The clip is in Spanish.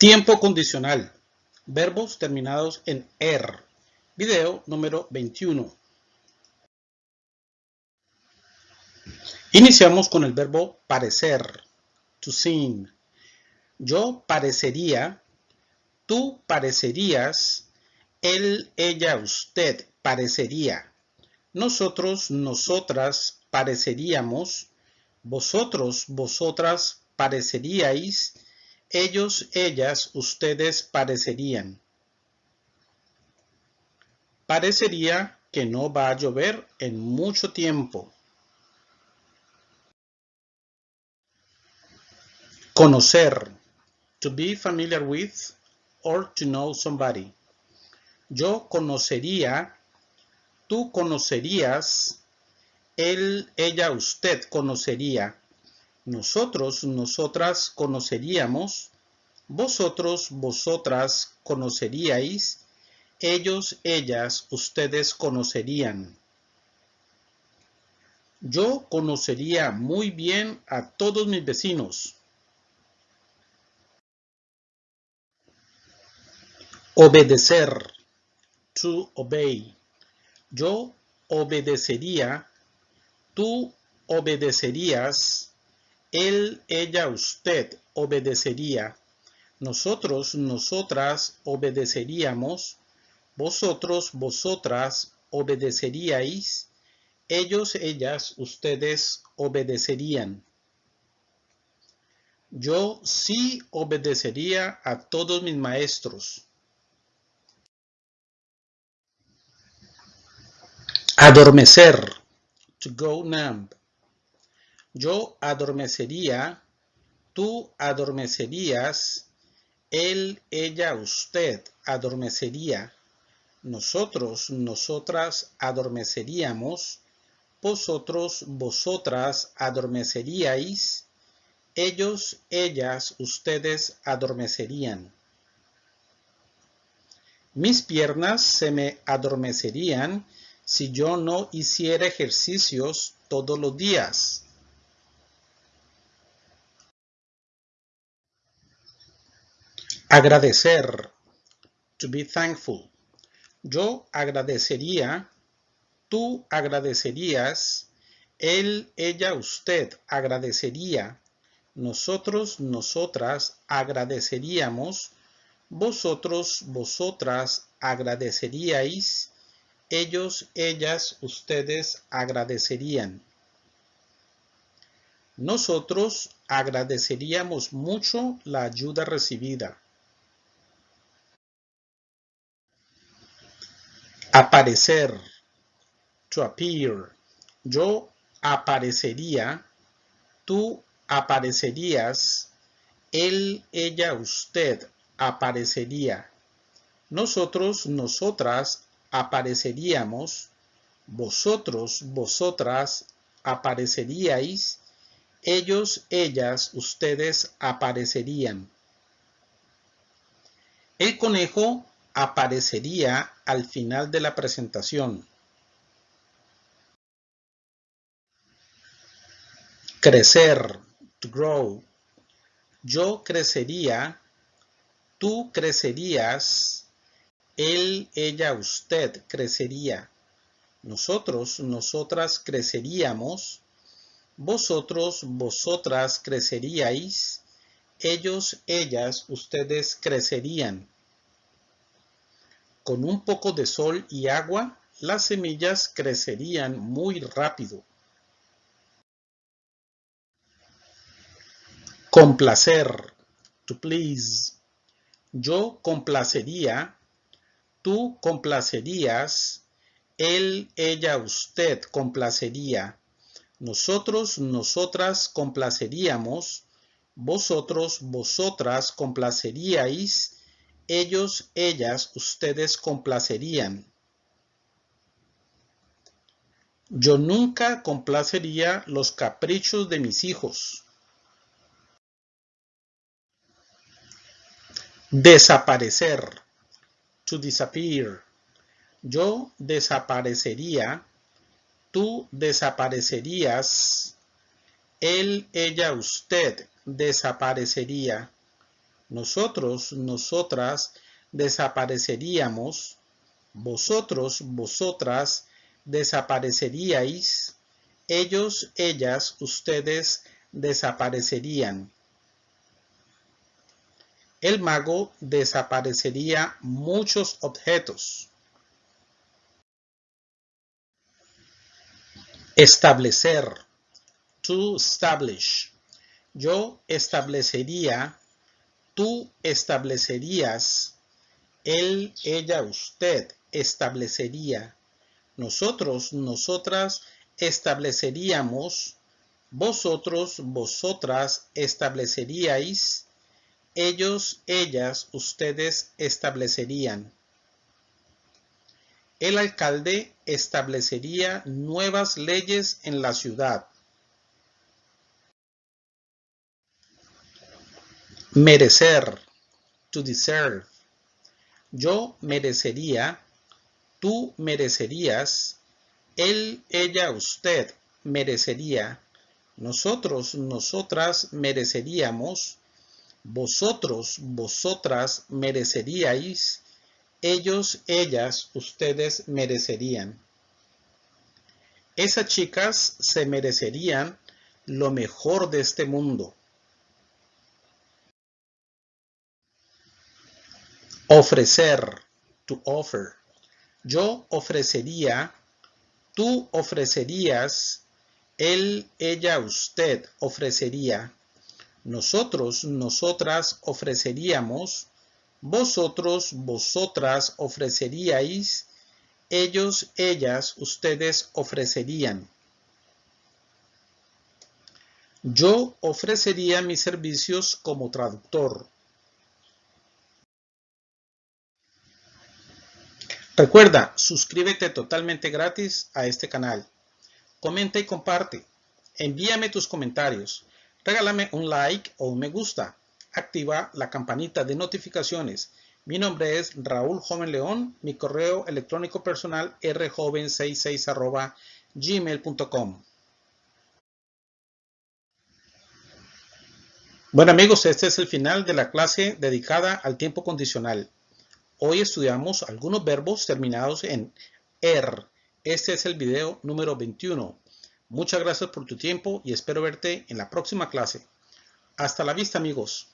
Tiempo condicional. Verbos terminados en er. Video número 21. Iniciamos con el verbo parecer. To seem. Yo parecería, tú parecerías, él, ella, usted parecería. Nosotros, nosotras pareceríamos, vosotros, vosotras pareceríais, ellos, ellas, ustedes parecerían. Parecería que no va a llover en mucho tiempo. Conocer. To be familiar with or to know somebody. Yo conocería, tú conocerías, él, ella, usted conocería. Nosotros, nosotras conoceríamos, vosotros, vosotras conoceríais, ellos, ellas, ustedes conocerían. Yo conocería muy bien a todos mis vecinos. Obedecer. To obey. Yo obedecería, tú obedecerías, él, ella, usted obedecería. Nosotros, nosotras obedeceríamos. Vosotros, vosotras obedeceríais. Ellos, ellas, ustedes obedecerían. Yo sí obedecería a todos mis maestros. Adormecer. To go numb. Yo adormecería, tú adormecerías, él, ella, usted adormecería, nosotros, nosotras adormeceríamos, vosotros, vosotras adormeceríais, ellos, ellas, ustedes adormecerían. Mis piernas se me adormecerían si yo no hiciera ejercicios todos los días. Agradecer. To be thankful. Yo agradecería, tú agradecerías, él, ella, usted agradecería, nosotros, nosotras agradeceríamos, vosotros, vosotras agradeceríais, ellos, ellas, ustedes agradecerían. Nosotros agradeceríamos mucho la ayuda recibida. Aparecer. To appear. Yo aparecería. Tú aparecerías. Él, ella, usted aparecería. Nosotros, nosotras apareceríamos. Vosotros, vosotras apareceríais. Ellos, ellas, ustedes aparecerían. El conejo aparecería al final de la presentación. Crecer, to grow. Yo crecería, tú crecerías, él, ella, usted crecería. Nosotros, nosotras creceríamos, vosotros, vosotras creceríais, ellos, ellas, ustedes crecerían. Con un poco de sol y agua, las semillas crecerían muy rápido. Complacer. To please. Yo complacería. Tú complacerías. Él, ella, usted complacería. Nosotros, nosotras complaceríamos. Vosotros, vosotras complaceríais ellos, ellas, ustedes complacerían. Yo nunca complacería los caprichos de mis hijos. Desaparecer. To disappear. Yo desaparecería. Tú desaparecerías. Él, ella, usted desaparecería. Nosotros, nosotras desapareceríamos, vosotros, vosotras desapareceríais, ellos, ellas, ustedes desaparecerían. El mago desaparecería muchos objetos. Establecer. To establish. Yo establecería. Tú establecerías. Él, ella, usted establecería. Nosotros, nosotras estableceríamos. Vosotros, vosotras estableceríais. Ellos, ellas, ustedes establecerían el alcalde establecería nuevas leyes en la ciudad. Merecer, to deserve. Yo merecería, tú merecerías, él, ella, usted merecería, nosotros, nosotras mereceríamos, vosotros, vosotras mereceríais, ellos, ellas, ustedes merecerían. Esas chicas se merecerían lo mejor de este mundo. Ofrecer, to offer. Yo ofrecería, tú ofrecerías, él, ella, usted ofrecería. Nosotros, nosotras ofreceríamos, vosotros, vosotras ofreceríais, ellos, ellas, ustedes ofrecerían. Yo ofrecería mis servicios como traductor. Recuerda, suscríbete totalmente gratis a este canal. Comenta y comparte. Envíame tus comentarios. Regálame un like o un me gusta activa la campanita de notificaciones. Mi nombre es Raúl Joven León, mi correo electrónico personal rjoven66 gmail.com. Bueno amigos, este es el final de la clase dedicada al tiempo condicional. Hoy estudiamos algunos verbos terminados en er. Este es el video número 21. Muchas gracias por tu tiempo y espero verte en la próxima clase. Hasta la vista amigos.